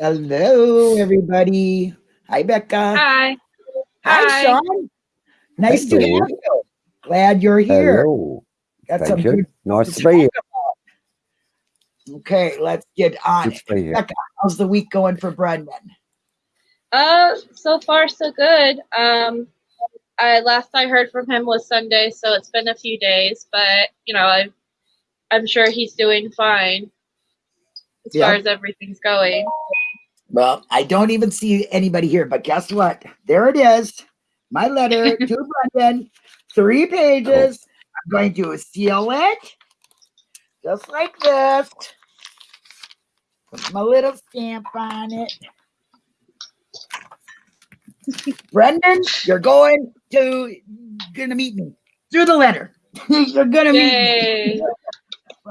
Hello, everybody. Hi, Becca. Hi. Hi, Hi. Sean. Nice to have you. Glad you're here. Hello. Got Thank some you. good Nice to to be here. Okay, let's get on it. to be here. Becca, how's the week going for Brendan? Uh, so far so good. Um, I last I heard from him was Sunday, so it's been a few days, but you know, I'm I'm sure he's doing fine as Yeah. far as everything's going. Well, I don't even see anybody here, but guess what? There it is. My letter to Brendan. Three pages. I'm going to seal it just like this. Put my little stamp on it. Brendan, you're going to gonna meet me through the letter. you're gonna meet me. Yay!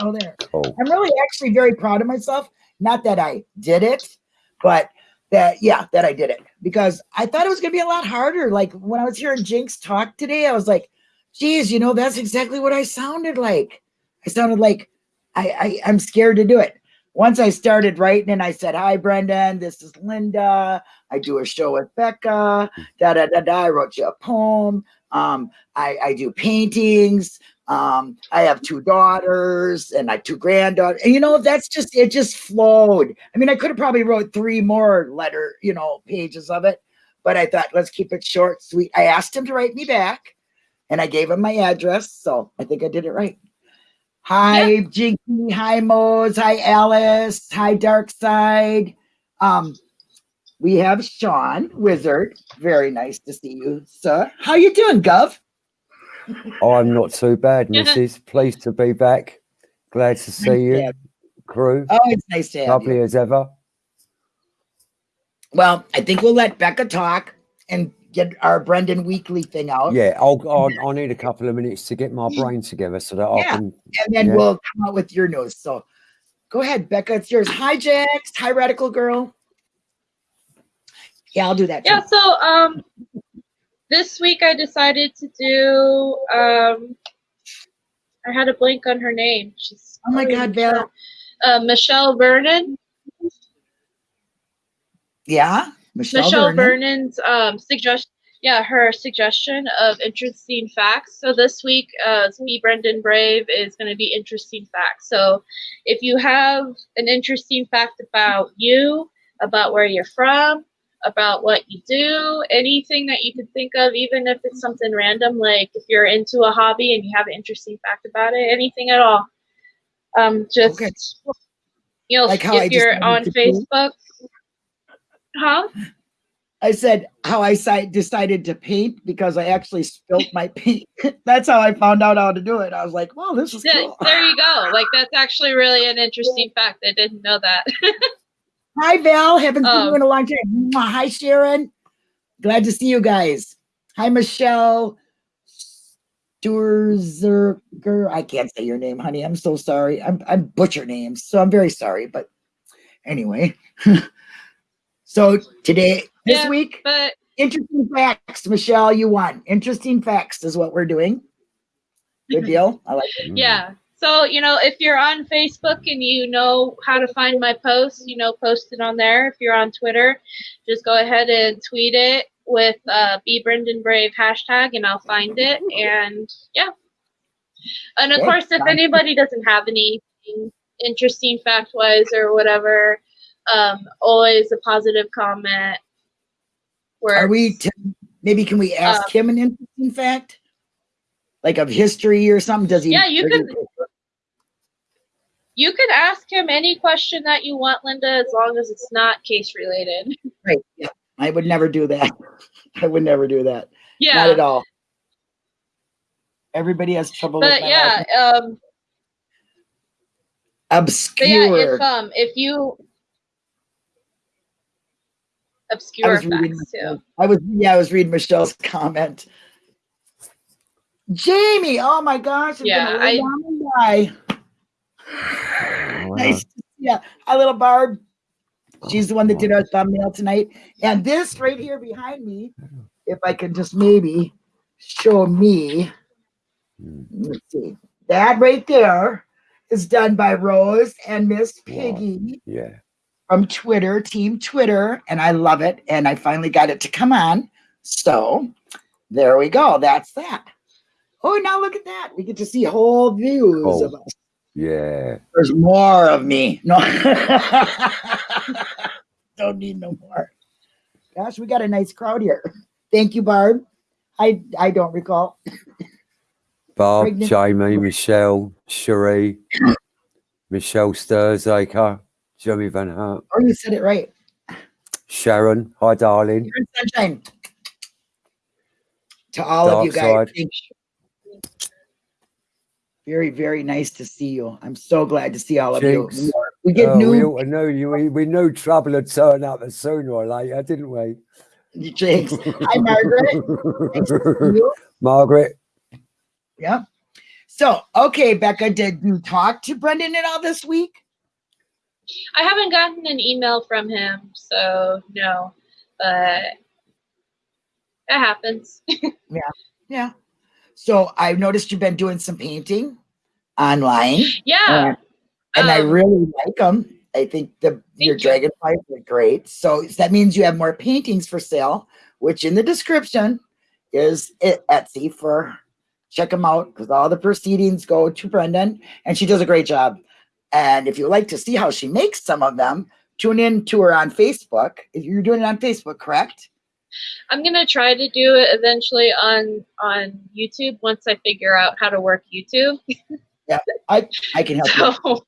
Oh, there. Cool. I'm really actually very proud of myself. Not that I did it, but that yeah, that I did it because I thought it was gonna be a lot harder. Like when I was hearing Jinx talk today, I was like, geez, you know, that's exactly what I sounded like. I sounded like I, I I'm scared to do it. Once I started writing and I said, Hi Brendan, this is Linda. I do a show with Becca. Da da da da. I wrote you a poem. Um, I, I do paintings. Um, I have two daughters and I two granddaughters. And you know, that's just it just flowed. I mean, I could have probably wrote three more letter, you know, pages of it, but I thought let's keep it short, sweet. I asked him to write me back and I gave him my address, so I think I did it right. Hi, Jinky. Hi, Mose. Hi, Alice. Hi, Dark Side. Um, we have Sean Wizard. Very nice to see you, sir. How you doing, Gov? I'm not too bad, Mrs. Pleased to be back. Glad to see you, have crew. Oh, it's nice to have Lovely you. as ever. Well, I think we'll let Becca talk and get our Brendan Weekly thing out. Yeah, I'll, I'll, I'll need a couple of minutes to get my brain together so that I Yeah. can. and then Yeah. we'll come out with your news. So go ahead, Becca. It's yours. Hi, Jax. Hi, Radical Girl. Yeah, I'll do that. too. Yeah. So um, this week I decided to do um, I had a blank on her name. She's Oh my God, Michelle- Val. Uh, Michelle Vernon. Yeah, Michelle, Michelle Vernon. Vernon's um, suggestion, yeah, her suggestion of interesting facts. So this week, uh, Be Brendan Brave is going to be interesting facts. So if you have an interesting fact about you, about where you're from, about what you do, anything that you could think of, even if it's something random, like if you're into a hobby and you have an interesting fact about it, anything at all. Um, just Okay. you know, Like if you're on Facebook, huh? I said how I decided to paint because I actually spilt my paint. That's how I found out how to do it. I was like, "Well, this is Yeah, cool." there you go. Like that's actually really an interesting fact. I didn't know that. Hi, Val. Haven't seen you Um, in a long time. Hi, Sharon. Glad to see you guys. Hi, Michelle. Sturzerger. I can't say your name, honey. I'm so sorry. I'm I'm butcher names, so I'm very sorry. But anyway, so today, this Yeah. week, but interesting facts. Michelle, you won. Interesting facts is what we're doing. Good deal. I like it. Yeah. So, you know, if you're on Facebook and you know how to find my posts, you know, post it on there. If you're on Twitter, just go ahead and tweet it with uh, Be Brendan Brave hashtag and I'll find it. And yeah. And of course, if anybody doesn't have anything interesting fact wise or whatever, um, always a positive comment. Are we? T- maybe can we ask Uh, him an interesting fact, like of history or something? Does he? Yeah, you can. You can ask him any question that you want, Linda, as long as it's not case related. Right. Yeah. I would never do that. I would never do that. Yeah. Not at all. Everybody has trouble with But yeah, um, but yeah, if um, if you I obscure was reading. facts too. I was yeah. I was reading Michelle's comment. Jamie, oh my gosh! I'm Yeah, I- down and die. Wow. Nice. to see. Hi, little Barb. She's the one that did our thumbnail tonight. And this right here behind me, if I can just maybe show me. Mm. Let's see. That right there is done by Rose and Miss Wow. Piggy. Yeah. from Twitter, Team Twitter, and I love it. And I finally got it to come on. So there we go. That's that. Oh, now look at that. We get to see whole views Cool. of us. Yeah. There's more of me. No. Don't need no more. Gosh, we got a nice crowd here. Thank you, Barb. I I don't recall. Barb, Pregnant- Jamie, Michelle, Cherie, Michelle Sturzaker, Jimmy Van Hart, Oh, you said it right. Sharon. Hi, darling. Sunshine. To all of you guys, side. thank you. Very, very nice to see you. I'm so glad to see all of Jinx. you. We get oh, we new ought to know you. We, we knew trouble would turn up sooner or later, didn't we? Jinx. Hi, Margaret. Nice to see you. Margaret. Yeah. So, okay, Becca, did you talk to Brendan at all this week? I haven't gotten an email from him, so no. But that happens. Yeah, yeah. So I've noticed you've been doing some painting online. yeah. and, and I um, really like them. I think the your you. dragonflies are great. So that means you have more paintings for sale, which in the description is it Etsy for check them out because all the proceedings go to Brendan and she does a great job. And if you like to see how she makes some of them, tune in to her on Facebook. If you're doing it on Facebook, correct? I'm gonna try to do it eventually on on YouTube once I figure out how to work YouTube. I I can help So,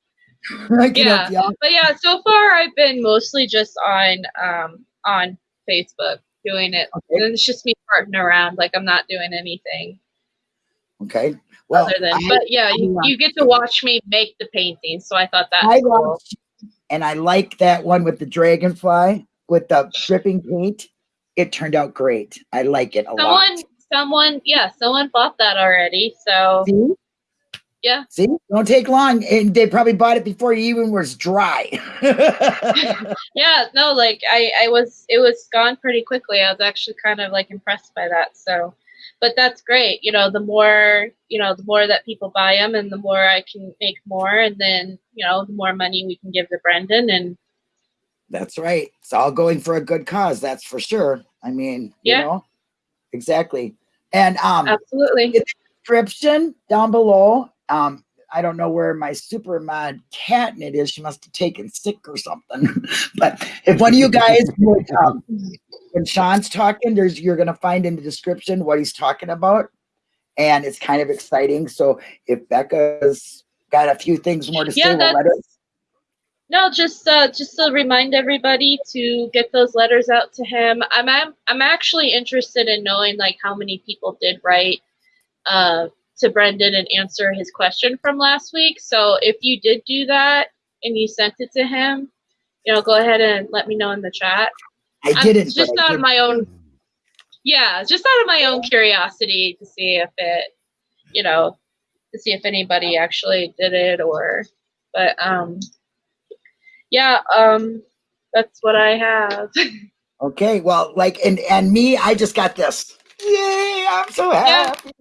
you. I can help you but yeah, so far I've been mostly just on um on Facebook doing it. Okay. And it's just me farting around, like I'm not doing anything Okay. Well, other than. I- but yeah, you, I- you get to watch me make the painting, so I thought that. I cool. watched, and I like that one with the dragonfly with the dripping paint. It turned out great. I like it a Someone, lot. someone, yeah, someone bought that already. So See? Yeah. See, don't take long, and they probably bought it before it even was dry. yeah, no, like I, I was, it was gone pretty quickly. I was actually kind of like impressed by that. So, but that's great. You know, the more, you know, the more that people buy them, and the more I can make more, and then you know, the more money we can give to Brendan, and that's right. It's all going for a good cause. That's for sure. I mean, Yeah. you know, exactly. And um, absolutely. description down below. Um, I don't know where my super mod catnip is. She must have taken sick or something. but if one of you guys would, um, when Sean's talking, there's you're gonna find in the description what he's talking about, and it's kind of exciting. So if Becca's got a few things more to Yeah, say, we'll let her. No, just uh, just to remind everybody to get those letters out to him. I'm I'm, I'm actually interested in knowing like how many people did write uh, to Brendan and answer his question from last week. So if you did do that and you sent it to him, you know, go ahead and let me know in the chat. I I'm didn't. just but I out of my own yeah, just out of my own curiosity to see if it, you know, to see if anybody actually did it or, but um, yeah, um, that's what I have. Okay, well, like, and and me, I just got this. Yay! I'm so happy.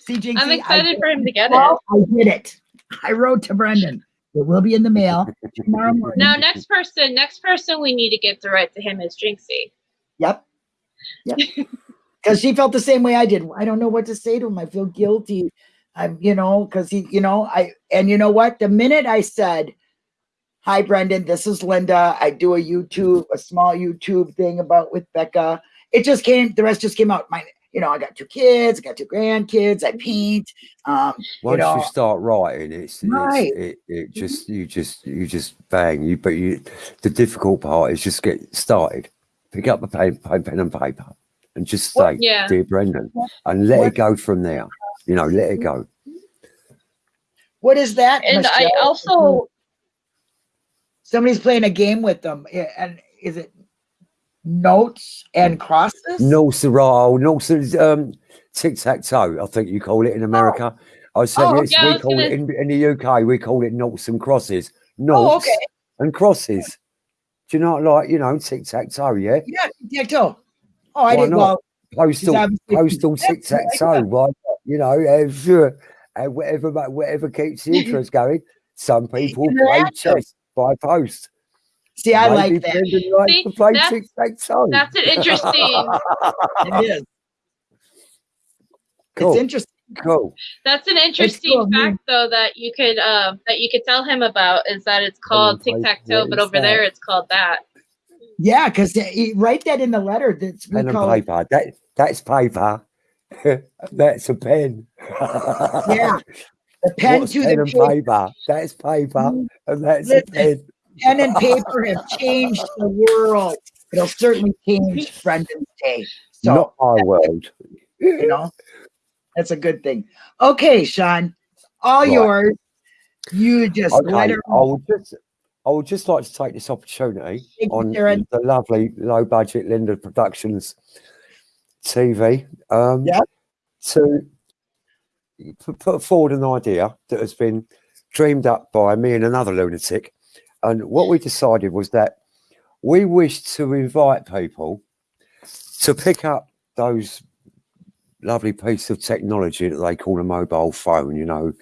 See, Jinxie, I'm excited did- for him to get it. I did it. I wrote to Brendan. It will be in the mail tomorrow morning. Now, next person, next person we need to get the right to him is Jinxie. Yep. Yep. Because she felt the same way I did. I don't know what to say to him. I feel guilty. I'm, you know, because he, you know, I, and you know what? The minute I said, Hi, Brendan, this is Linda. I do a YouTube, a small YouTube thing about with Becca. It just came, the rest just came out. My, you know, I got two kids, I got two grandkids, I paint. Um, Once you, know- start writing, it's, Right. it's it, it mm-hmm. just you just you just bang you. But you, the difficult part is just get started. Pick up the pen, pen, pen and paper, and just say, Yeah. "Dear Brendan," and let it go from there. You know, let it go. Mm-hmm. what is that? And I Michelle? also, mm-hmm. Somebody's playing a game with them. eh, And is it notes and crosses? No no Sir- um, tic tac toe. I think you call it in America. I said Oh, yes, yeah, we call it in, in the UK. We call it notes and crosses. Noughts Oh, okay. and crosses. Do you not like you know tic tac toe? Yeah, Yeah, tic tac toe. Oh, I Why didn't. Well, postal postal tic-tac-toe. Why? You know. Uh, whatever whatever keeps the interest going. Some people play chess by post. See, I Maybe like that. Brendan likes See, to play that's- tic tac toe. That's an interesting. It is. cool. It's interesting. cool. That's an interesting cool, fact, though, that you could um that you could tell him about is that it's called tic tac toe, but is over there it's called that. Yeah, because write that in the letter. That's we Pen and call it. paper. That that's paper. that's a pen. Yeah, the pen What's to pen the and paper. paper. That's paper, Mm, and that's listen. a pen. Pen and paper have changed the world. It'll certainly change Brendan's day. So Not my world. you know, that's a good thing. Okay, Sean, all Right. yours. You just let Okay, her I would just, I would just like to take this opportunity Thank on Darren. the lovely low budget Linda Productions TV um, Yeah. to put forward an idea that has been dreamed up by me and another lunatic. And what we decided was that we wish to invite people to pick up those lovely piece of technology that they call a mobile phone, you know,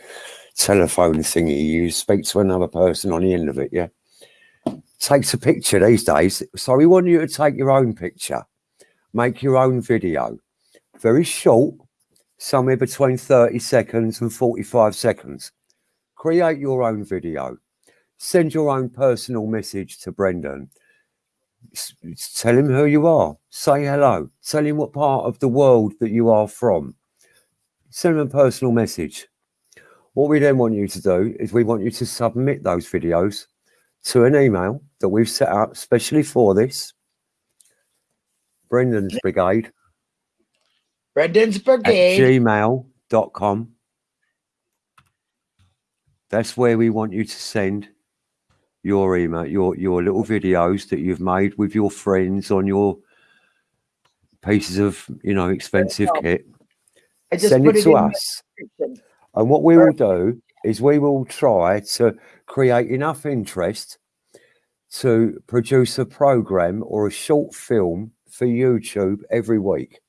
telephone thingy. You speak to another person on the end of it, yeah. Takes a picture these days. So we want you to take your own picture, make your own video, very short, somewhere between 30 seconds and 45 seconds. Create your own video. Send your own personal message to Brendan. S- Tell him who you are. Say hello. Tell him what part of the world that you are from. Send him a personal message. What we then want you to do is we want you to submit those videos to an email that we've set up specially for this. Brendan's Brigade Brendan's at gmail.com. That's where we want you to send your email, your your little videos that you've made with your friends on your pieces of, you know, expensive kit. Send it it to us. And what we will do is we will try to create enough interest to produce a program or a short film for YouTube every week.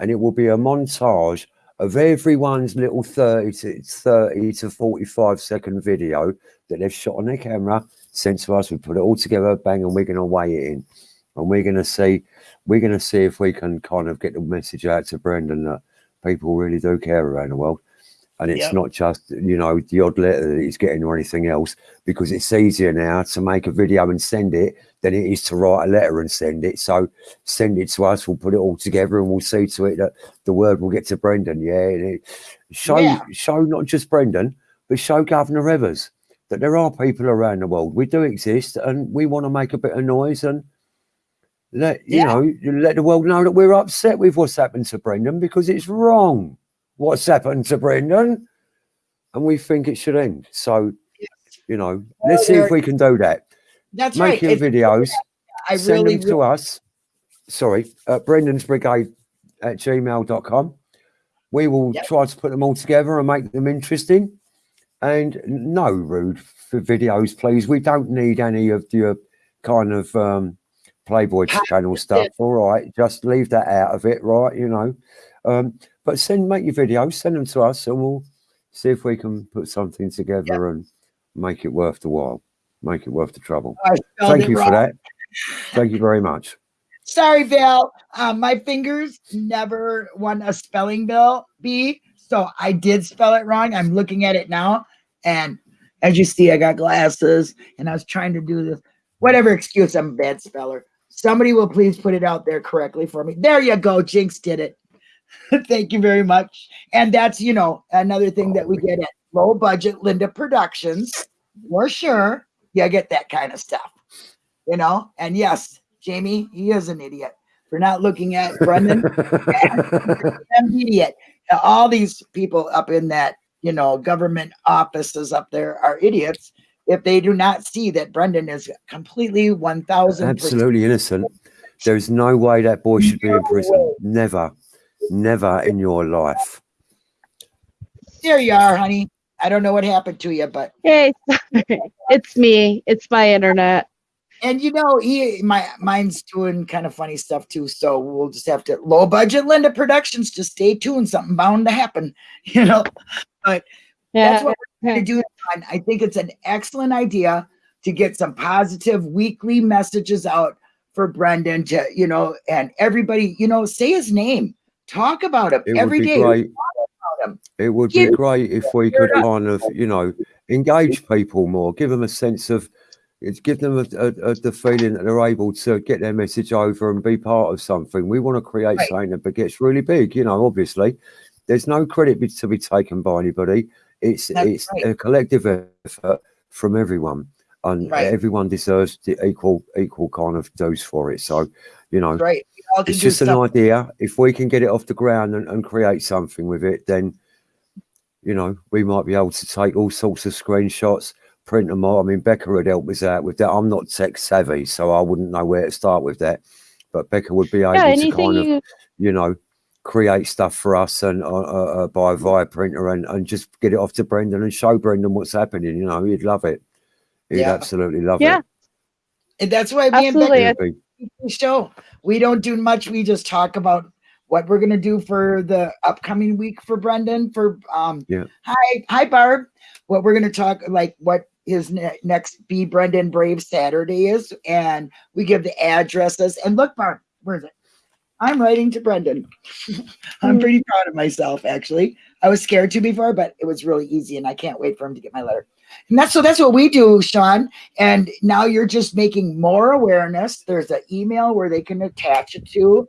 And it will be a montage of everyone's little 30 to 30 to 45 second video that they've shot on their camera, sent to us. We put it all together, bang, and we're going to weigh it in. And we're going to see, we're going to see if we can kind of get the message out to Brendan that people really do care around the world and it's Yep. not just you know the odd letter that he's getting or anything else because it's easier now to make a video and send it than it is to write a letter and send it so send it to us we'll put it all together and we'll see to it that the word will get to brendan yeah and it, show Yeah. show not just brendan but show governor evers that there are people around the world we do exist and we want to make a bit of noise and let you Yeah. know let the world know that we're upset with what's happened to brendan because it's wrong what's happened to Brendan, and we think it should end. So, you know, let's see if we can do that. That's Make right. your videos, I send really, them to us. Sorry, at Brendan's Brigade at gmail.com. We will Yep. try to put them all together and make them interesting. And no rude for videos, please. We don't need any of your kind of um, Playboy channel stuff. All right, just leave that out of it, right? You know, um, but send make your videos, send them to us, and we'll see if we can put something together and make it worth the while, make it worth the trouble. Thank you for that. Thank you very much. Sorry, Val. Um, my fingers never won a spelling bill B, so I did spell it wrong. I'm looking at it now, and as you see, I got glasses, and I was trying to do this. Whatever excuse, I'm a bad speller. Somebody will please put it out there correctly for me. There you go. Jinx did it. Thank you very much. And that's you know another thing that we oh, get at low budget Linda Productions. For sure, you get that kind of stuff. You know, and yes, Jamie, he is an idiot for not looking at Brendan. an idiot. All these people up in that, you know, government offices up there are idiots if they do not see that Brendan is completely 1000 Absolutely innocent. There's no way that boy should be in prison. Never, never in your life. There you are, honey. I don't know what happened to you, but Hey, sorry. It's me. It's my internet. and you know, he my mine's doing kind of funny stuff too. So we'll just have to low budget Linda Productions. Just stay tuned. Something bound to happen, you know. But that's what we're going to do. John. I think it's an excellent idea. to get some positive weekly messages out for Brendan to, you know, and everybody, you know, say his name, talk about him It every would be great. It would Give- be great if we could kind of, you know, engage people more, give them a sense of, it's give them a, a, a, the feeling that they're able to get their message over and be part of something. We want to create Right. something that gets really big. You know, obviously, there's no credit to be taken by anybody. It's That's it's right. a collective effort from everyone, and Right. everyone deserves the equal equal kind of dose for it. So, you know, Right. We it's just an stuff. idea. If we can get it off the ground and, and create something with it, then you know we might be able to take all sorts of screenshots, print them out. I mean, Becca would help us out with that. I'm not tech savvy, so I wouldn't know where to start with that. But Becca would be able Yeah, to anything kind of, you you know, create stuff for us and uh, uh, uh, by via printer and, and just get it off to Brendan and show Brendan what's happening. You know, he'd love it. He'd Yeah. absolutely love Yeah. it. And that's why me Absolutely. and It'd be- Becky show. We don't do much. We just talk about what we're gonna do for the upcoming week for Brendan. For um, Yeah. Hi, hi, Barb. What we're gonna talk like what his ne- next Be Brendan Brave Saturday is, and we give the addresses. And look, Barb, where is it? I'm writing to Brendan. I'm pretty proud of myself, actually. I was scared to before, but it was really easy, and I can't wait for him to get my letter. And that's so that's what we do, Sean. And now you're just making more awareness. There's an email where they can attach it to,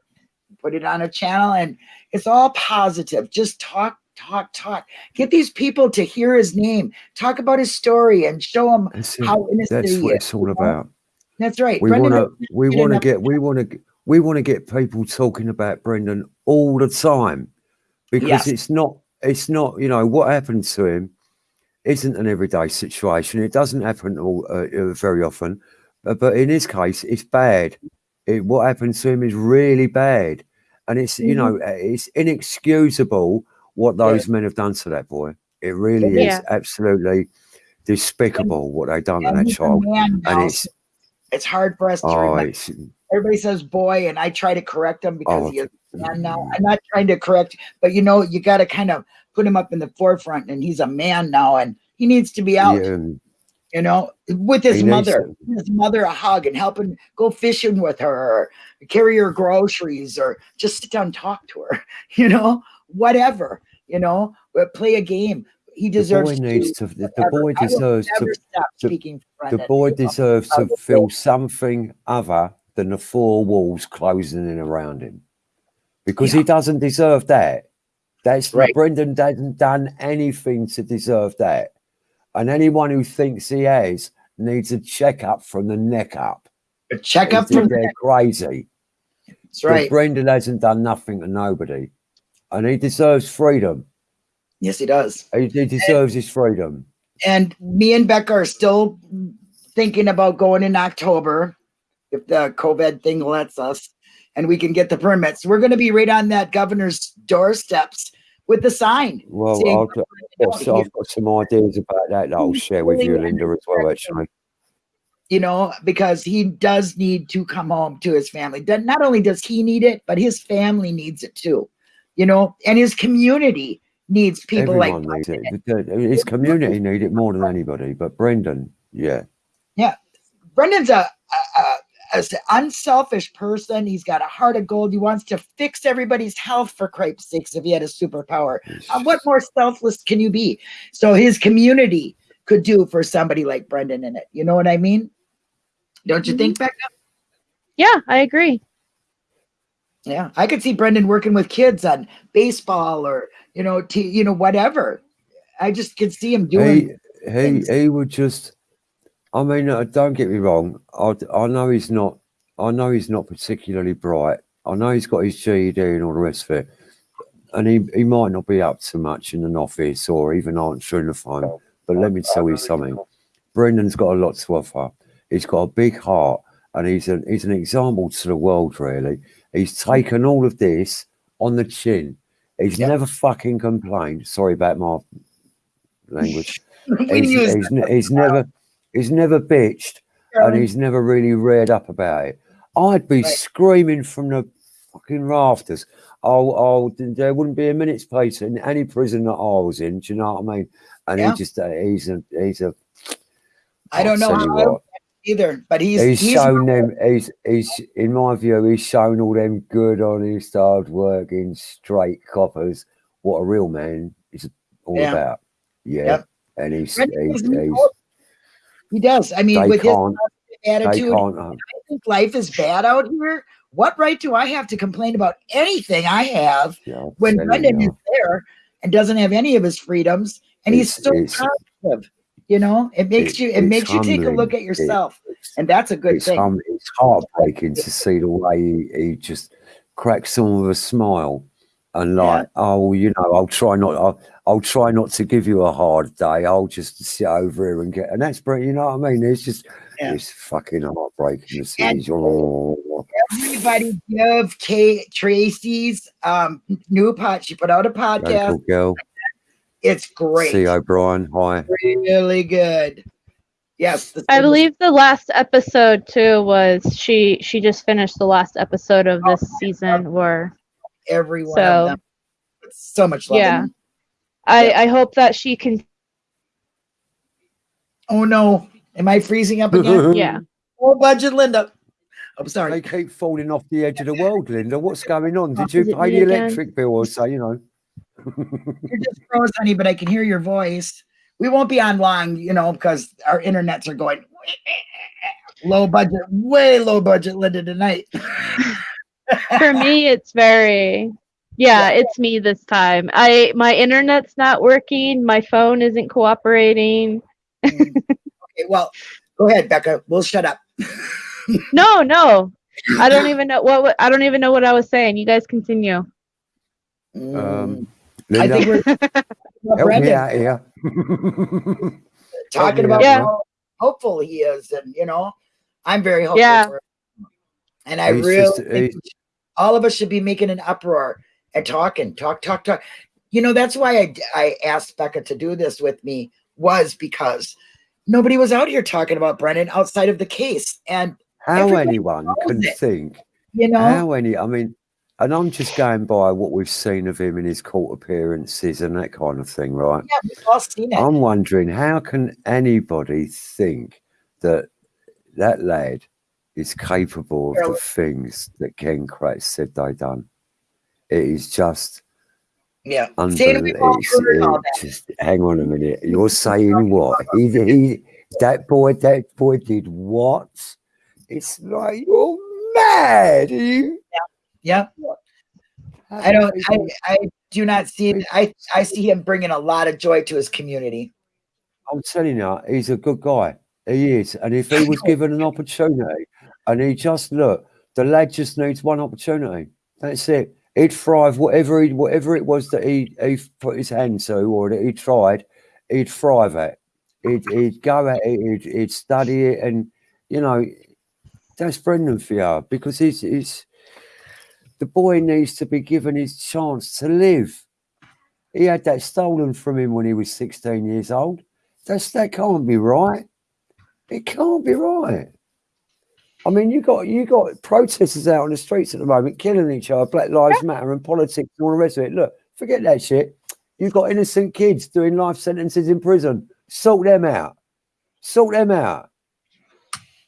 put it on a channel, and it's all positive. Just talk, talk, talk. Get these people to hear his name, talk about his story, and show them That's, how innocent That's what is. it's all know? about. That's right. we want to we want to get we want to we want to get people talking about Brendan all the time because Yes. it's not it's not you know what happened to him isn't an everyday situation. It doesn't happen all uh, uh, very often uh, but in his case it's bad. It, what happened to him is really bad and it's you know uh, it's inexcusable what those men have done to that boy. It really Yeah. is absolutely despicable what they've done to that child and it's it's hard for us to oh remember. everybody says boy and i try to correct him because Oh, he is a man now. I'm not trying to correct but you know you got to kind of put him up in the forefront and he's a man now and he needs to be out yeah, you know with his He mother his mother a hug and help him go fishing with her or carry her groceries or just sit down and talk to her you know whatever you know but play a game he deserves the boy needs to the, the boy deserves to the- speaking the boy know? deserves to feel something other than the four walls closing in around him because Yeah. he doesn't deserve that that's Right. brendan hasn't done anything to deserve that. And anyone who thinks he has needs a checkup from the neck up. Check up They're- from they're crazy. That's right. Brendan hasn't done nothing to nobody. And he deserves freedom. Yes he does. He, he deserves his freedom. And me and Becca are still thinking about going in October if the COVID thing lets us and we can get the permits. We're going to be right on that governor's doorsteps with the sign. well I've got, I've got- got some ideas about that that i'll share with you linda as well actually You know, because he does need to come home to his family. Not only does he need it, but his family needs it too. You know, and his community needs people Everyone like needs it. His community need it more than anybody. But Brendan, yeah. yeah, Brendan's a, a, a, a s- unselfish person. He's got a heart of gold. He wants to fix everybody's health for Christ's sakes. If he had a superpower, Uh, what more selfless can you be? So his community could do for somebody like Brendan in it. You know what I mean? Don't you think, Becca? Yeah, I agree. Yeah, I could see Brendan working with kids on baseball or you know, t- you know, whatever. I just could see him doing. Hey, he things. he would just. I mean, uh, don't get me wrong. I I know he's not. I know he's not particularly bright. I know he's got his GED and all the rest of it, and he he might not be up to much in an office or even answering the phone. But let me tell you something. Brendan's got a lot to offer. He's got a big heart, and he's an he's an example to the world. Really, he's taken all of this on the chin. He's Yeah. never fucking complained. Sorry about my language. he's, he's, he's never he's never bitched and he's never really reared up about it. I'd be Right. screaming from the fucking rafters. Oh, oh, there wouldn't be a minute's place in any prison that I was in. Do you know what I mean? And Yeah. he just uh, he's a he's a I don't know I'll tell you how either, but he's He's, he's, shown them. He's he's in my view. He's shown all them good, honest, hard working, straight coppers what a real man is all Yeah. about. Yeah, Yep. and he's he's, he's he does. I mean, with his attitude, uh, I think life is bad out here. What right do I have to complain about anything I have yeah, when Brendan is there and doesn't have any of his freedoms and he's still it's- positive? You know, it makes It- you it it's makes you take a look at yourself, It's- and that's a good it's, thing. hum- it's heartbreaking to see the way he, he just cracks on with a smile and Yeah. like, oh, you know, I'll try not, I'll, I'll try not to give you a hard day. I'll just sit over here and get, and that's brilliant. You know what I mean? It's just, Yeah. it's fucking heartbreaking to see. And- oh, Everybody give Kate Tracy's um new pot. She put out a podcast. local girl, It's great. C. O'Brien. Hi. really good. Yes, I believe the last episode too was she she just finished the last episode of this season where everyone, So- of them. It's so much love. Yeah. them. I Yeah. I hope that she can Oh no, am I freezing up again? yeah. oh, budget, Linda. I'm sorry. They keep falling off the edge of the world, Linda. What's going on? Did you pay me the electric bill or so? You know. You're just froze, honey, but I can hear your voice. We won't be on long, you know, because our internets are going low budget, way low budget, Linda tonight. For me it's very yeah, it's me this time. I my internet's not working, my phone isn't cooperating. okay, well, go ahead, Becca. We'll shut up. No, no. I don't even know what, what I don't even know what I was saying. You guys continue. Um, I think we're help me Brendan, out here. talking about Yeah. how hopeful he is, and you know, I'm very hopeful. Yeah. For him. And I He's really just- think he's- we should- all of us should be making an uproar and talking, talk, talk, talk. You know, that's why I I asked Becca to do this with me was because nobody was out here talking about Brennan outside of the case, and How anyone can it. think, you know, how any, I mean, and I'm just going by what we've seen of him in his court appearances and that kind of thing, right? yeah, we've all seen it. I'm wondering how can anybody think that that lad is capable of the things that Ken Kratz said they done? It is just yeah, saying we've uh, all unbelievable. heard. Just hang on a minute. You're saying what? He, he, that boy, that boy did what? It's like you're mad. You, Yeah, I don't. I, I do not see. I I see him bringing a lot of joy to his community. I'm telling you, he's a good guy. He is. And if he was given an opportunity and he just look, the lad just needs one opportunity. That's it. He'd thrive whatever he whatever it was that he, he put his hand to or that he tried, he'd thrive at. He'd, he'd go at it, he'd, he'd study it, and you know, that's Brendan for you because he's, he's the boy needs to be given his chance to live. He had that stolen from him when he was 16 years old. That's that can't be right. It can't be right. I mean, you got you got protesters out on the streets at the moment killing each other, Black Lives Matter and politics and all the rest of it. Look, forget that shit. You've got innocent kids doing life sentences in prison. Sort them out. Sort them out.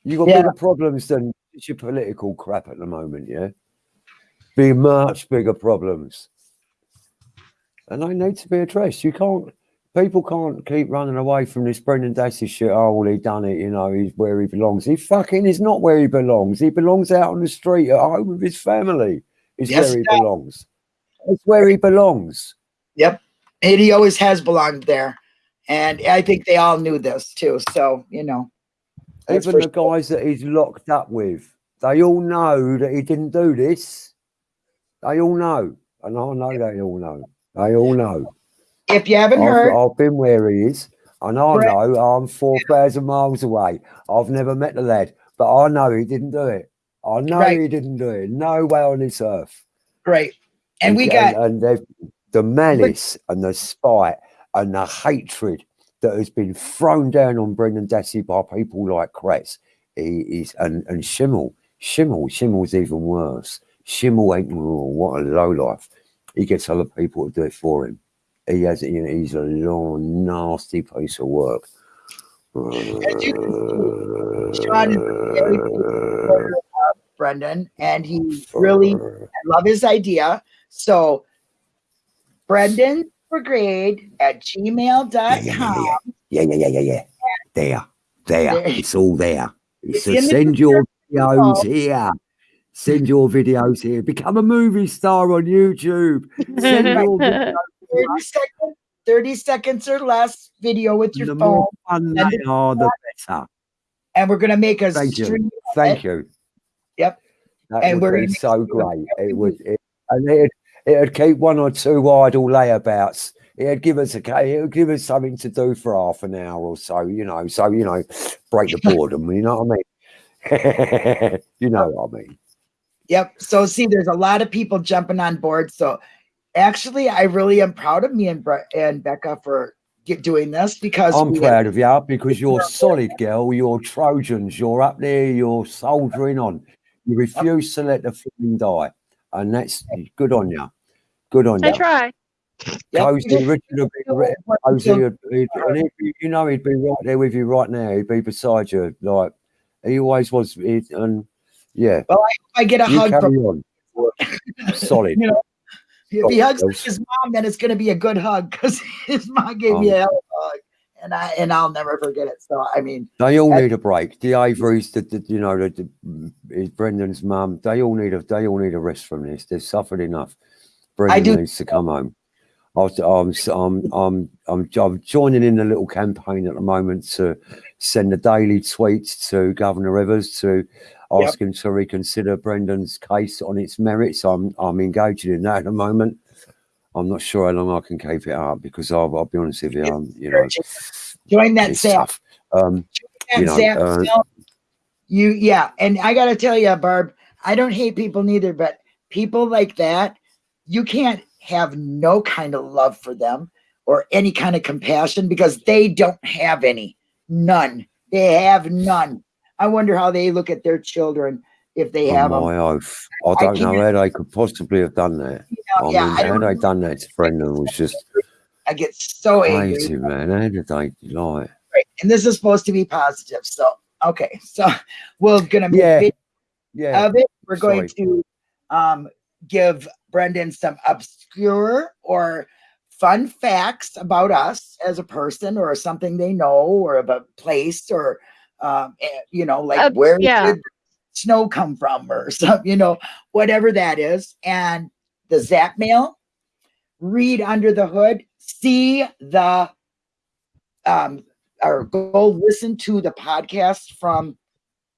You got Yeah. bigger problems than your political crap at the moment, yeah. Be much bigger problems, and they need to be addressed. You can't people can't keep running away from this Brendan Dassey shit. Oh, well, he done it. You know, he's where he belongs. He fucking is not where he belongs. He belongs out on the street at home with his family. Is Yes, where he sir. belongs. It's where he belongs. Yep, and he always has belonged there, and I think they all knew this too. So you know, Even the guys that he's locked up with, they all know that he didn't do this. They all know, and I know they all know. They all know. If you haven't heard, I've, I've been where he is, and I Correct. know I'm four thousand miles away. I've never met the lad, but I know he didn't do it. I know Right. he didn't do it. No way on this earth. great, and we got and, they've- the malice and the spite and the hatred that has been thrown down on Brendan Dassey by people like Kratz. He is and and Schimmel, Schimmel, Schimmel's even worse. Schimmel ain't oh, what a low life. He gets other people to do it for him. He has, you know, he's a long, nasty piece of work. As you can see, Sean is a very big supporter of Brendan, and he really love his idea. So, Brendan Brigade at gmail.com. Yeah, yeah, yeah, yeah, yeah, yeah. There, there, There. it's all there. It's So in the send your videos here. Send your videos here. Become a movie star on YouTube. Send your videos. 30 seconds, 30 seconds or less video with your The phone, more fun Send they the better. and we're going to make a Thank you. Thank you. Yep. That And we're be so great. It would, it, and it'd, it'd keep one or two idle layabouts. It'd give us a, it would give us something to do for half an hour or so, you know. So you know, break the boredom. You know what I mean? you know what I mean. Yep. So see, there's a lot of people jumping on board. So actually, I really am proud of me and Bre- and Becca for get, doing this because I'm proud of you because you're solid, girl. You're Trojans. You're up there. You're soldiering on. You refuse to let the flame die, and that's good on you. Good on I you. I try. Yep, Cozy, because- Richard would be, Cozy, would, he'd, and he'd be, you know, he'd be right there with you right now. He'd be beside you, like he always was. He'd, and yeah, Well, I get a you hug from on. Solid. you know. If he Oh, hugs his mom, then it's going to be a good hug because his mom gave me Um, a hell of a hug, and I and I'll never forget it. So I mean, They all need a break. The Averys, the, the you know, the, the Brendan's mum. They all need a they all need a rest from this. They've suffered enough. Brendan needs to come home. I I'm, I'm, I'm, I'm, I'm joining in a little campaign at the moment to send a daily tweet to Governor Evers to Yep. him to reconsider Brendan's case on its merits. I'm, I'm engaging in that at the moment. I'm not sure how long I can keep it up because I'll, I'll be honest with you, um, you know, join that staff. Um, And you know, uh, you yeah, and I gotta tell you, Barb, I don't hate people neither, but people like that, you can't have no kind of love for them or any kind of compassion because they don't have any, none. They have none. I wonder how they look at their children if they on have them. my oath. I I don't know how they could possibly have done that. I yeah, mean, I they done that to Brendan was just I get so angry. crazy, man. How did they like? Right. And this is supposed to be positive. So okay, so we're gonna make Yeah. Yeah, of it. We're going Sorry. to um, give Brendan some obscure or fun facts about us as a person, or something they know, or of a place, or um, eh, you know, like Uh, where yeah. did snow come from, or some, you know, whatever that is. And the Zap mail, read under the hood, see the um, or go listen to the podcast from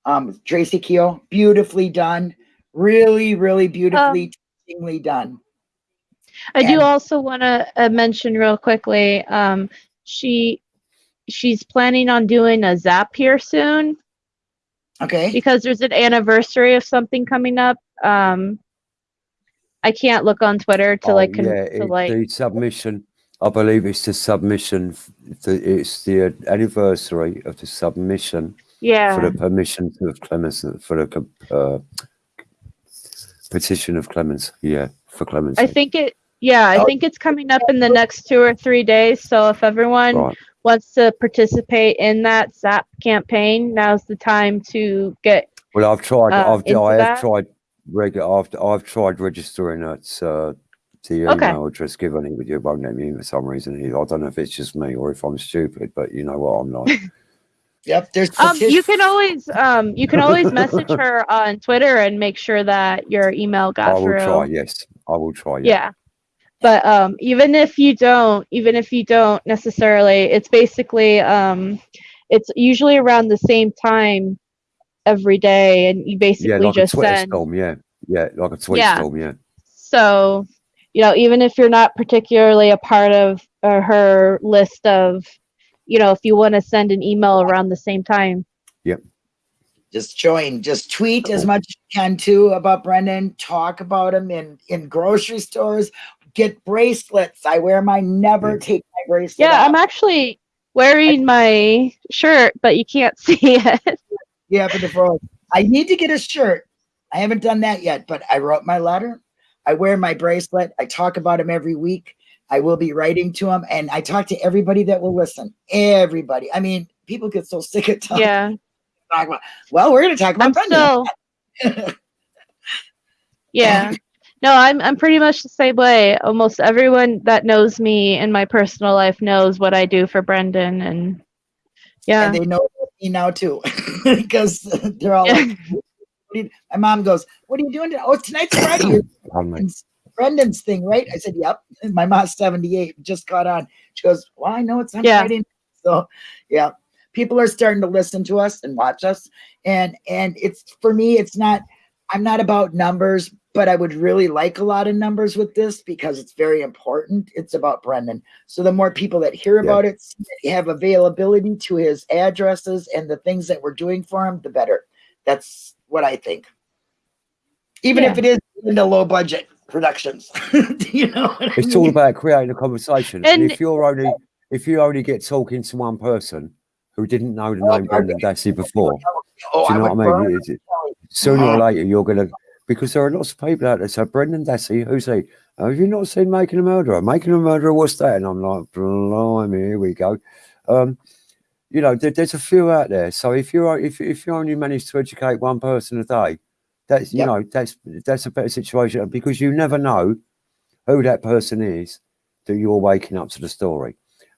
um Tracy Keel. Beautifully done. Really, really beautifully teachingly done. I do also want to uh, mention real quickly. Um, she she's planning on doing a zap here soon Okay. because there's an anniversary of something coming up. Um, I can't look on Twitter to Oh, like con- yeah, to it- like the submission. I believe it's the submission. The, it's the anniversary of the submission yeah. for the permission of clemency for the uh, petition of clemency. Yeah, for clemency. I think it. Yeah, I Oh. think it's coming up in the next two or three days. So if everyone right. Wants to participate in that SAP campaign, now's the time to get. Well, I've tried. uh, I've I have that? tried. Reg- I've I've tried registering at uh, the Okay. email address given it, but you won't let me in for some reason. either. I don't know if it's just me or if I'm stupid, but you know what I'm like. Yep. There's Um, you can always um, you can always message her on Twitter and make sure that your email got I got will through. try. Yes, I will try. Yeah. But um, even if you don't, even if you don't necessarily, it's basically um, it's usually around the same time every day, and you basically yeah, basically like a just Twitter send. storm. Yeah, yeah, like a Twitter Yeah. storm. Yeah. So, you know, even if you're not particularly a part of uh, her list of, you know, if you want to send an email around the same time, yeah, just join. Just tweet as much as you can too about Brendan. Talk about him in in grocery stores. Get bracelets. I wear my Never Yeah. take my bracelet. yeah, off. I'm actually wearing my shirt, but you can't see it. Yeah, for the phone. I need to get a shirt. I haven't done that yet, but I wrote my letter. I wear my bracelet. I talk about him every week. I will be writing to him, and I talk to everybody that will listen. Everybody. I mean, people get so sick of talking. Yeah. talk about- Well, we're going to talk about I'm Brendan. still Yeah. No, I'm I'm pretty much the same way. Almost everyone that knows me in my personal life knows what I do for Brendan and yeah. and they know me now too, because they're all Yeah. like, "What do you-" my mom goes, "What are you doing? today?" Oh, tonight's Friday. You're Pardon me. Brendan's, Brendan's thing, right? I said, "Yep." And my mom's seventy-eight, just caught on. She goes, "Well, I know it's on Yeah. Friday." So, yeah, people are starting to listen to us and watch us, and and it's for me, it's not. I'm not about numbers, but I would really like a lot of numbers with this because it's very important. It's about Brendan. So the more people that hear Yeah. about it, have availability to his addresses and the things that we're doing for him, the better. That's what I think. Even if it is in the low budget productions, you know. What I It's all about creating a conversation. And, And- if you're only if you only get talking to one person who didn't know the Oh, name Brendan Dassey before, Oh, do you know would what I mean? Sooner or later, you're gonna because there are lots of people out there. So Brendan Dassey, who's he? "Oh, Have you not seen Making a Murderer? Making a Murderer, what's that? And I'm like, blimey, here we go. Um, you know, there, there's a few out there. So if you are if if you only manage to educate one person a day, that's you Yep. know that's that's a better situation because you never know who that person is that you're waking up to the story.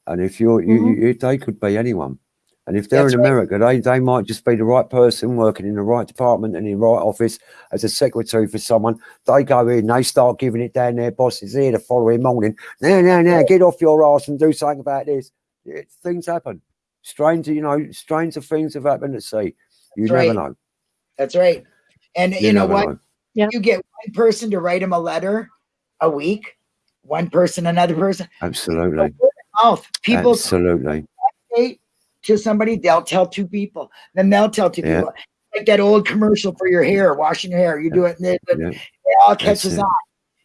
And if you're you, you, they could be anyone. And if they're That's in right. America, they, they might just be the right person working in the right department and in the right office as a secretary for someone. They go in, they start giving it down their bosses here the following morning. No, no, no, get off your ass and do something about this. It, things happen. Strange, you know, strange things have happened at sea. You That's never right. know. That's right. And you, You, know what? know. Yeah. You get one person to write him a letter a week, one person, another person. Absolutely. Mouth. People Absolutely. To somebody, they'll tell two people. Then they'll tell two Yeah. people. Like that old commercial for your hair, washing your hair. You do it, and it, it Yeah. all catches it. on.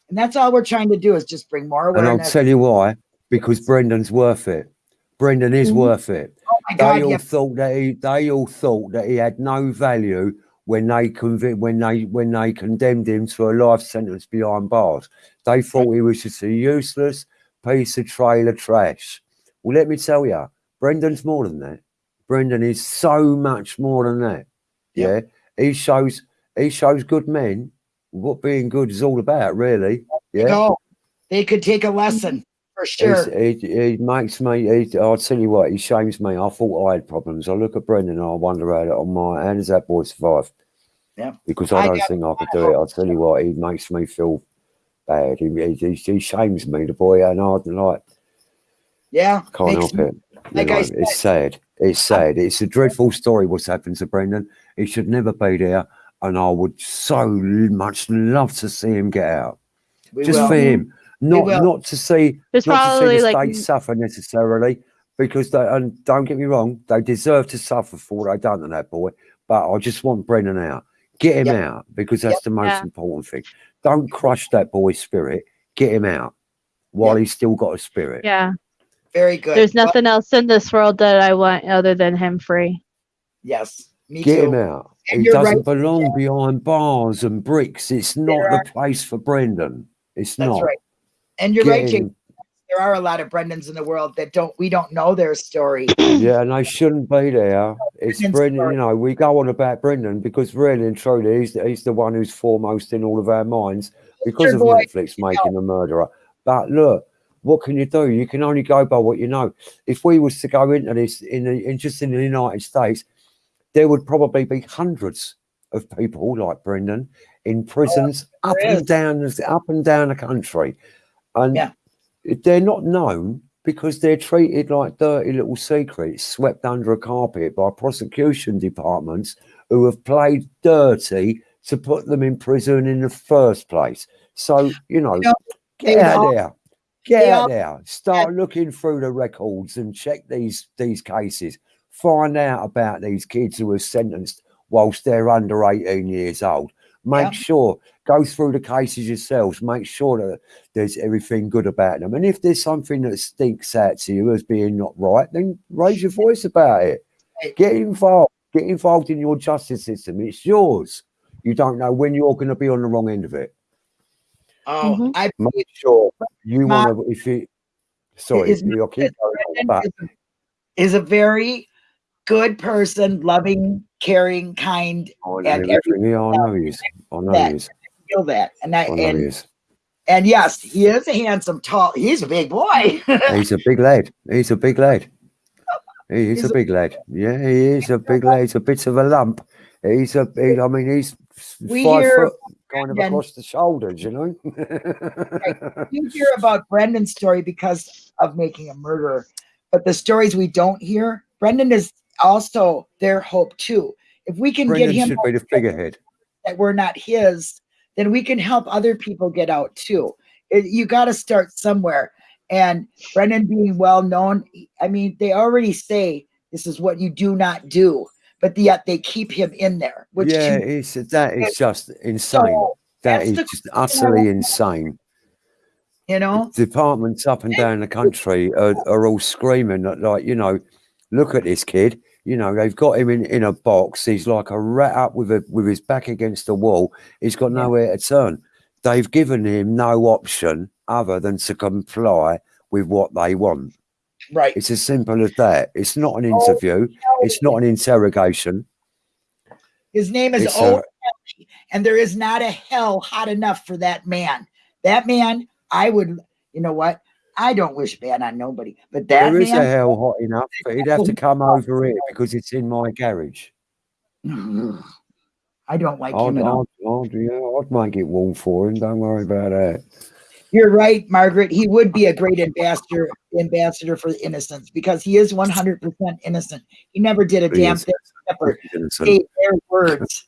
And that's all we're trying to do is just bring more And I'll tell you why. Because Brendan's worth it. Brendan is Mhm. worth it. oh my God, they all yeah. thought that he they all thought that he had no value when they convi- when they when they condemned him to a life sentence behind bars. They thought he was just a useless piece of trailer trash. Well, let me tell you, Brendan's more than that. Brendan is so much more than that. Yeah, he shows he shows good men what being good is all about, really. Yeah. go. They could take a lesson for sure. He, he makes me. He, I'll tell you what. He shames me. I thought I had problems. I look at Brendan and I wonder how, on my how does that boy survive? Yeah. Because I I don't think I could do it. I'll tell you what. He makes me feel bad. He, he, he, shames me, the boy, and I like yeah. can't help it. You like know, I it's sad. It's sad. It's a dreadful story what's happened to Brendan. He should never be there, and I would so much love to see him get out. we Just will. for him, not not to see There's not to see probably the like state suffer necessarily, because they and don't get me wrong, they deserve to suffer for what they done to that boy. But I just want Brendan out, get him Yep. out, because that's Yep. the most Yeah. important thing. Don't crush that boy's spirit. Get him out while Yep. he's still got a spirit. yeah. Very good. There's Well, nothing else in this world that I want other than him free. yes. Me Get too. him out. And he doesn't right, belong behind bars and bricks. It's not There the are- place for Brendan. It's That's not. right. And you're Get right, Jake. There are a lot of Brendans in the world that don't we don't know their story. Yeah, and they shouldn't be there. It's Brendan's Brendan, story. you know, we go on about Brendan because really and truly he's the, he's the one who's foremost in all of our minds because your of boy. Netflix making a murderer. But look, what can you do? You can only go by what you know. If we was to go into this in, the, in just in the United States, there would probably be hundreds of people like Brendan in prisons oh, up there is. and down up and down the country. And Yeah. they're not known because they're treated like dirty little secrets swept under a carpet by prosecution departments who have played dirty to put them in prison in the first place. So, you know, You know, get out there. Get they out there. Start looking through the records and check these these cases. Find out about these kids who were sentenced whilst they're under 18 years old. Make Yeah. sure, go through the cases yourselves. Make sure that there's everything good about them. And if there's something that stinks out to you as being not right, then raise your voice about it. Get involved. Get involved in your justice system. It's yours. You don't know when you're going to be on the wrong end of it. Oh, Mhm. I Make sure you want to. If you, sorry, is- you'll keep going on, Brendan but is, a, very good person, loving, caring, kind. I And know everything. Yeah, I know he. I know that. he is. Feel that, and I I know and is. and yes, he is a handsome, tall. He's a big boy. He's a big lad. He's a big lad. He is He's a a- big lad. Yeah, he is a big lad. He's a bit of a lump. He's a big. I mean, he's We five hear foot, kind of Brendan- across the shoulders. You know. you hear about Brendan's story because of making a murderer, but the stories we don't hear, Brendan is also their hope too. If we can Brendan get him should be the figurehead. that we're not his, then we can help other people get out too. It- you got to start somewhere. And Brendan being well known, I mean, they already say this is what you do not do, but yet they keep him in there, which yeah, me it's uh, that is just insane. so, that's the just utterly insane. you know, Departments up and down the country are, are all screaming that, like, you know, look at this kid. You know, they've got him in, in a box. He's like a rat up with a with his back against the wall. He's got nowhere to turn. They've given him no option other than to comply with what they want. Right? It's as simple as that. It's not an Oh, interview. It's not an interrogation. His name is It's Kelly, and there is not a hell hot enough for that man. That man, I would, you know what? I don't wish bad on nobody, but that There is a hell hot enough, but he'd have to come over here because it's in my garage. I don't like I'd, him at all. I'd, I'd, yeah, I'd make it warm for him. Don't worry about that. You're right, Margaret. He would be a great ambassador, ambassador for innocence because he is 100% innocent. He never did a He damn is. thing except for say their words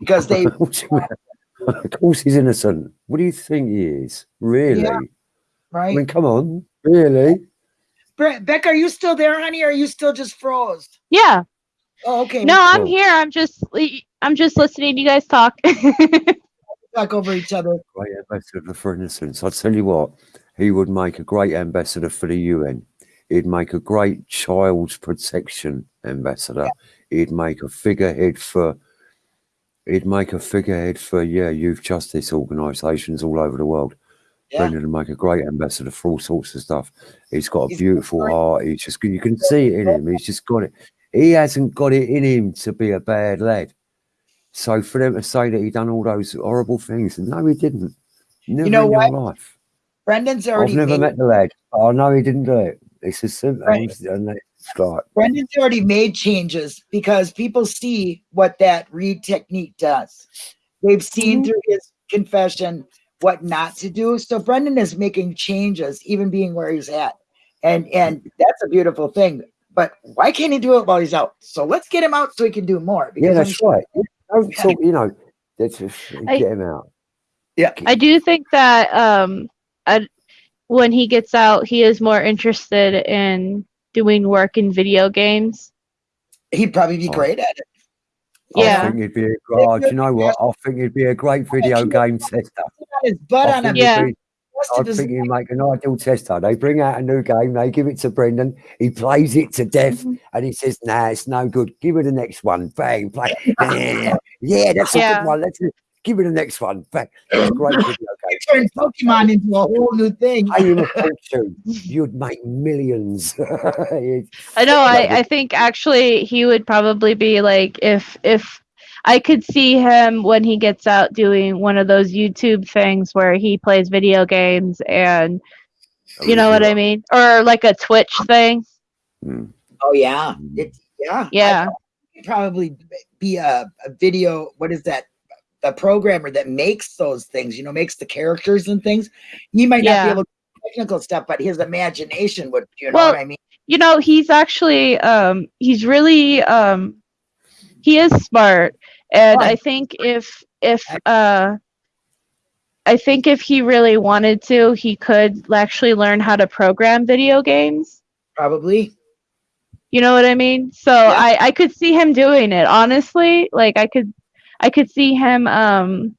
because they. of course he's innocent. What do you think he is? Really? Yeah, I Right, mean, come on. Really? Bre- Beck, are you still there, honey? Or are you still just froze? Yeah. Oh, okay. No, I'm oh. here. I'm just I'm just listening to you guys talk. talk over each other. Great ambassador for innocence. I tell you what, he would make a great ambassador for the UN. He'd make a great child protection ambassador. He'd make a figurehead for. He'd make a figurehead for yeah youth justice organisations all over the world. Yeah. Brendan would make a great ambassador for all sorts of stuff. He's got a He's beautiful heart. He's just you can see it in him. He's just got it. He hasn't got it in him to be a bad lad. So for them to say that he done all those horrible things, no, he didn't. Never know in what? life. Brendan's I've never made, met the lad. I know he didn't do it. It's as simple Right. and Brendan's already made changes because people see what that Reid technique does. They've seen Mhm. through his confession what not to do. So Brendan is making changes, even being where he's at. And and that's a beautiful thing. But why can't he do it while he's out? So let's get him out so he can do more. yeah, that's right. Don't talk, you know. That's just I- get him out. Yeah. I do think that um, I, when he gets out, he is more interested in doing work in video games. He'd probably be Oh. great at it. I Yeah. think he'd be a oh, do you know what? I think he'd be a great video game tester. His butt on him. Yeah. be- I think he'd make an ideal tester. They bring out a new game, they give it to Brendan, he plays it to death, Mhm. and he says, Nah, it's no good. Give me the next one. Bang, play. Yeah, yeah that's a good one. Let's give me the next one. Bang. A great video game. turn Pokemon into a whole new thing. Pay him a fortune. You'd make millions. I know. I, I think actually he would probably be like if if I could see him when he gets out doing one of those YouTube things where he plays video games and you know what I mean, or like a Twitch thing. Mm. Oh yeah, it's yeah, Yeah. Probably be a, a video. What is that? The programmer that makes those things, you know, makes the characters and things. He might not Yeah. be able to do technical stuff, but his imagination would. You know Well, what I mean? You know, he's actually um he's really um he is smart and I think if if uh I think if he really wanted to, he could actually learn how to program video games. Probably. You know what I mean? So Yeah. I I could see him doing it. Honestly, like I could I could see him um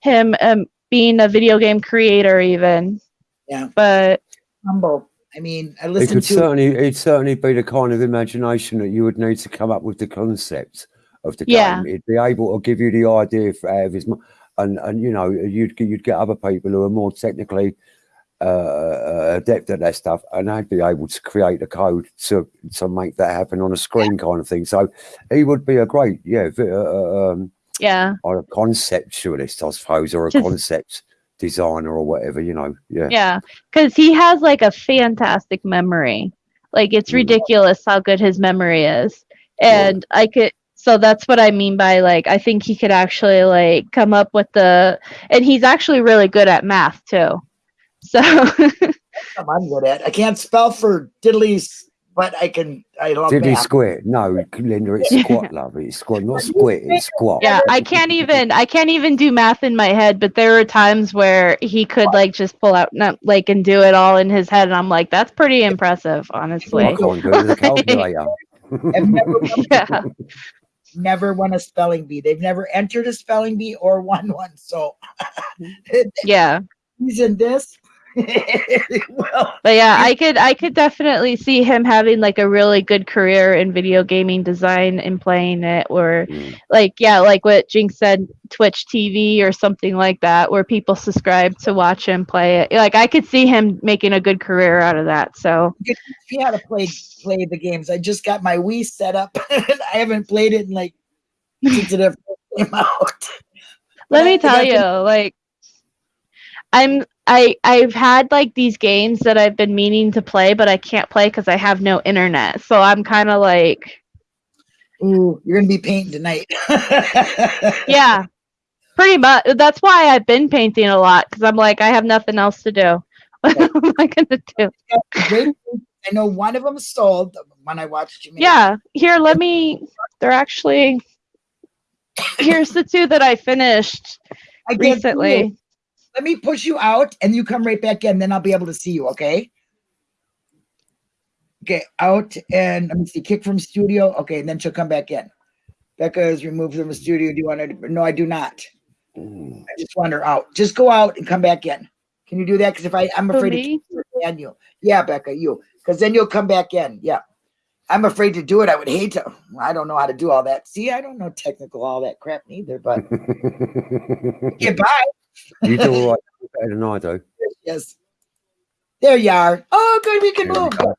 him um being a video game creator even. Yeah. But Humble. I mean, I It could to. certainly, it'd certainly be the kind of imagination that you would need to come up with the concept of the Yeah. game. It'd be able to give you the idea for, out of his, mi- and and you know, you'd get- you'd get other people who are more technically uh, adept at that stuff, and they'd be able to create the code to to make that happen on a screen, kind of thing. So he would be a great, yeah, uh, uh, um, Yeah. or a conceptualist, I suppose, or a Just- concept designer or whatever. You know, yeah. Yeah. Because he has like a fantastic memory. Like it's Mm. ridiculous how good his memory is. And I could so that's what I mean by like I think he could actually like come up with the and he's actually really good at math too. So I'm good at. I can't spell for diddlies, but I can. I love Did he math. squat? No, Linda, it's squat, love. It's squat, not squat. It's squat. yeah, I can't even I can't even do math in my head, but there were times where he could like just pull out not like and do it all in his head and I'm like that's pretty impressive, honestly. I can't do it calculator. Never, won, Yeah. never won a spelling bee. They've never entered a spelling bee or won one. So Yeah. he's in this. well, But yeah, I could I could definitely see him having like a really good career in video gaming design and playing it or Mm. like yeah, like what Jinx said, Twitch TV or something like that where people subscribe to watch him play it. Like I could see him making a good career out of that. So how to play play the games. I just got my Wii set up. and I haven't played it in like since it came out. let me tell you, like I'm I I've had like these games that I've been meaning to play, but I can't play because I have no internet. So I'm kind of like Ooh, you're gonna be painting tonight. yeah pretty much that's why i've been painting a lot because i'm like i have nothing else to do what am i gonna do I know one of them sold when I watched you. yeah here let me they're actually here's the two that i finished I recently Let me push you out and you come right back in, then I'll be able to see you, okay? Okay, out and let me see, kick from studio. Okay, and then she'll come back in. Becca is removed from the studio. Do you want to? No, I do not. Mm. I just want her out. Just go out and come back in. Can you do that? Because if I, I'm afraid to ban you. Yeah, Becca, you. Because then you'll come back in. Yeah. I'm afraid to do it. I would hate to. I don't know how to do all that. See, I don't know technical all that crap neither. But goodbye. You do all right better than I do. Yes. There you are. Oh, good. We can There move. go.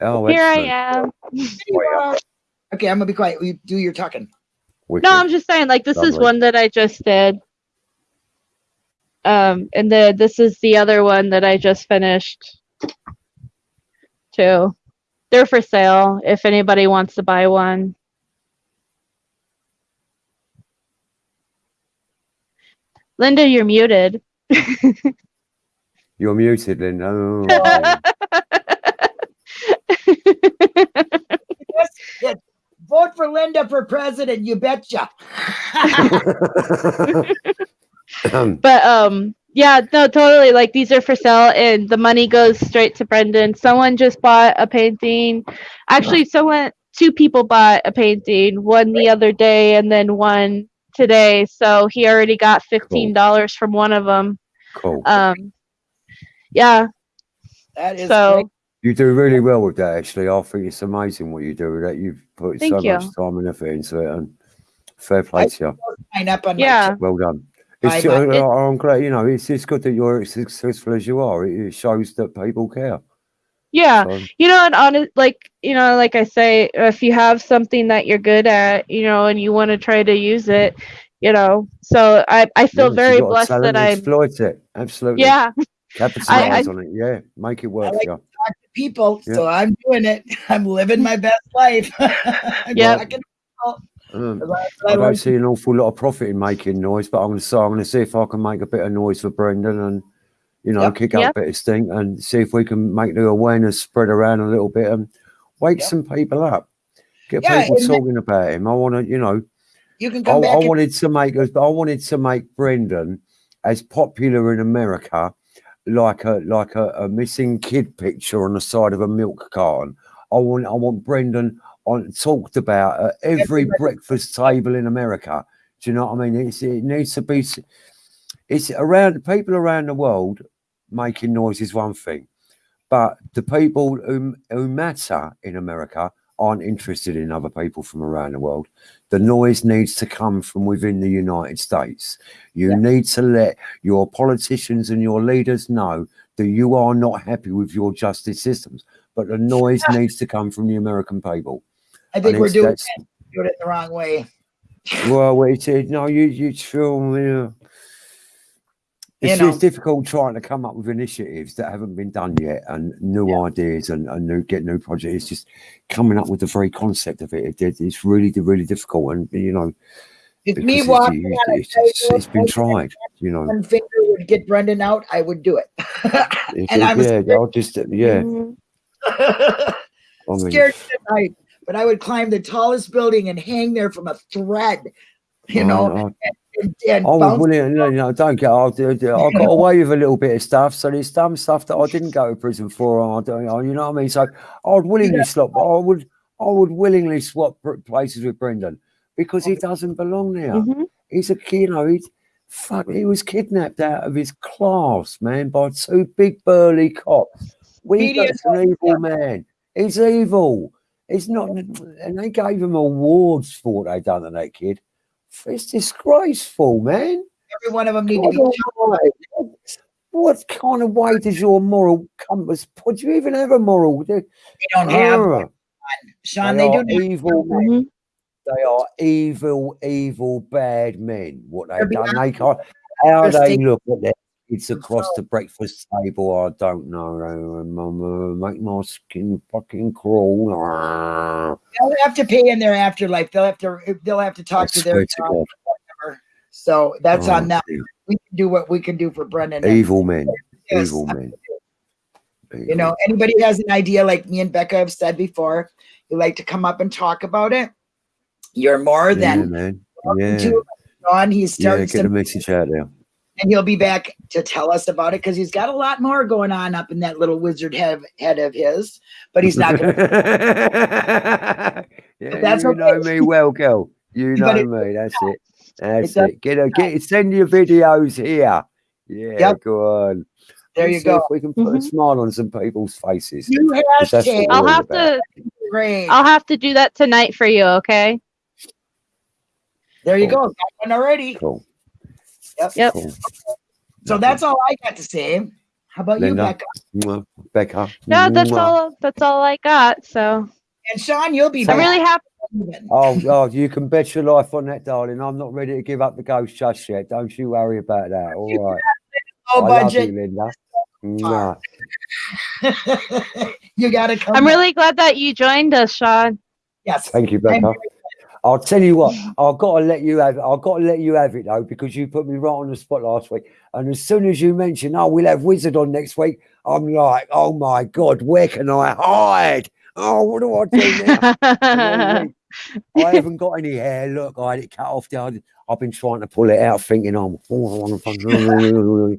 Oh, here i am There. Okay, I'm gonna be quiet. You do your talking. Wicked. no i'm just saying like this is one that i just did um and the this is the other one that i just finished too they're for sale if anybody wants to buy one linda you're muted You're muted, Linda. Oh, Yes, yes. Vote for Linda for president. You betcha. but um yeah no totally like these are for sale and the money goes straight to brendan someone just bought a painting actually someone two people bought a painting one the other day and then one today so he already got $15 from one of them cool. um yeah that is so great. You do really well with that, actually. I think it's amazing what you do with that. You've put Thank so you. much time and effort into it, and fair play to you. Sign up on yeah. Well done. It's, Bye, uh. I'm glad, you know, it's, it's good that you're as successful as you are. It, it shows that people care. Yeah So, you know and honest like you know like i say if you have something that you're good at you know and you want to try to use it you know so i i feel yeah, very you've got a blessed that i'm exploit it. Absolutely. yeah Capitalize on it. Yeah. Make it work like- for you. Talk to people, Yeah. so I'm doing it. I'm living my best life. I'm Um, I I don't see an awful lot of profit in making noise, but I'm going to say I'm going to see if I can make a bit of noise for Brendan and you know Yep. kick up Yep. a bit of stink and see if we can make the awareness spread around a little bit and wake Yep. some people up. Get Yeah, people talking about him. I want to, you know, You can I. I wanted to make us. I wanted to make Brendan as popular in America, like a like a, a missing kid picture on the side of a milk carton. I want I want Brendan on talked about at every Everybody. breakfast table in America. Do you know what I mean? It's, it needs to be. It's around people around the world making noise is one thing, but the people who, who matter in America aren't interested in other people from around the world. The noise needs to come from within the United States. You Yeah. need to let your politicians and your leaders know that you are not happy with your justice systems, but the noise needs to come from the American people. I think And we're doing it, doing it the wrong way. Well, we said no. You you feel you know. You It's, it's difficult trying to come up with initiatives that haven't been done yet and new ideas and, and new get new projects. It's just coming up with the very concept of it. it it's really really difficult, and you know, If because me it's, walking on a it's, it's, it's been tried. You know, one finger would get Brendan out, I would do it. And I was yeah, I'll just yeah. I mean, scared to night, but I would climb the tallest building and hang there from a thread, you I- know, I- and, and I was willing, you know, don't get. I, I got away with a little bit of stuff, so there's some stuff that I didn't go to prison for. I don't, you know what I mean? So I'd willingly swap. I would, I would willingly swap places with Brendan because he doesn't belong there. Mhm. He's a, kid, you know, he's fuck. He was kidnapped out of his class, man, by two big burly cops. We got an evil man. He's evil. He's not, and they gave him awards for what they done to that kid. It's disgraceful, man. Every one of them need to be. God What, kind of way does your moral compass put? Do you even have a moral? They, They don't have Ah, Sean. they They do evil men. They are evil, evil, bad men. What They're they've done, they can't. How they look at their kids across the breakfast table, I don't know. Uh, Mama, make my skin fucking crawl. They'll have to pay in their afterlife. They'll have to. They'll have to I talk to their. to So that's Oh, on them. dear. We can do what we can do for Brendan. Evil men. Yes, Evil men. You know, anybody has an idea, like me and Becca have said before, you like to come up and talk about it. You're more yeah, than man. Yeah. Sean, he's Yeah, starting get the some, message out there. And he'll be back to tell us about it because he's got a lot more going on up in that little wizard head, head of his. But he's not going to. yeah, that's you know me well, girl. You know it- me. That's it. That's does- it. Get a get. Send your videos here. Yeah, Yep. go on. There Let's you go. If we can put a Mhm. smile on some people's faces. You Because that's hashtag. I'll have about. to Great. I'll have to do that tonight for you, okay? There you Cool. go. Got one already. Cool. Yep. Yep. Cool. So that's all I got to say. How about you, Linda? Becca? Becca. No, that's all that's all I got. So And Sean, you'll be I'm back. really happy. Oh, oh, you can bet your life on that, darling. I'm not ready to give up the ghost just yet. Don't you worry about that. All right. Low I love budget. you, Linda. Mwah. you got to come. I'm back. really glad that you joined us, Sean. yes. Thank you, I'm Becca. I'll tell you what, mm. I've got to let you have it. I've got to let you have it though, because you put me right on the spot last week. And as soon as you mentioned, oh, we'll have Wizard on next week, I'm like, oh my God, where can I hide? Oh, what do I do now? The whole week, I haven't got any hair. Look, I had it cut off. The other, I've been trying to pull it out, thinking, oh, oh, I'm.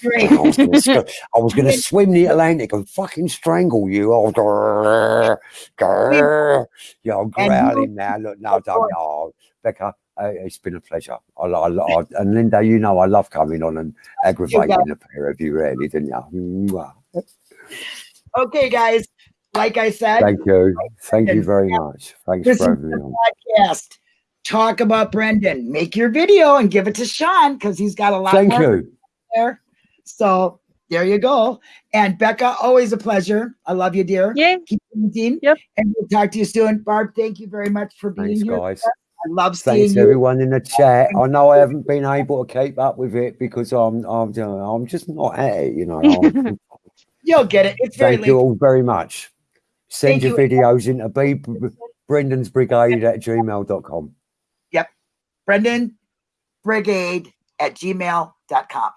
Great. I was gonna sc- I was going to swim the Atlantic and fucking strangle you. Oh, grrr, grrr. yeah, I'm growling now. Look, no, don't. Oh, Becca, it's been a pleasure. I, I, I, and Linda, you know, I love coming on and aggravating the pair of you, really, didn't you? Okay, guys. Like I said, Thank you. Thank you very much. Thanks This for having me on. podcast. Talk about Brendan. Make your video and give it to Sean because he's got a lot Thank more you. there. So there you go. And Becca, always a pleasure. I love you, dear. Yeah. Keep painting. Yep. And we'll talk to you soon. Barb, thank you very much for being Thanks, here. guys. I love seeing Thanks you. everyone in the chat. I know I haven't been able to keep up with it because I'm I'm I'm just not at it, you know. You'll get it. It's very Thank you late. all very much. Send Thank your you. videos into B Brendan's Brigade at gmail.com. Brendan Brigade at gmail.com.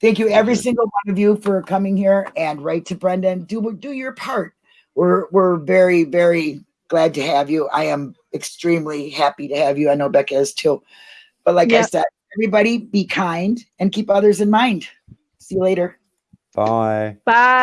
Thank you, every single one of you, for coming here and write to Brendan. Do do your part. We're we're very, very glad to have you. I am extremely happy to have you. I know Becca is too. But like I said, everybody be kind and keep others in mind. See you later. Bye. Bye.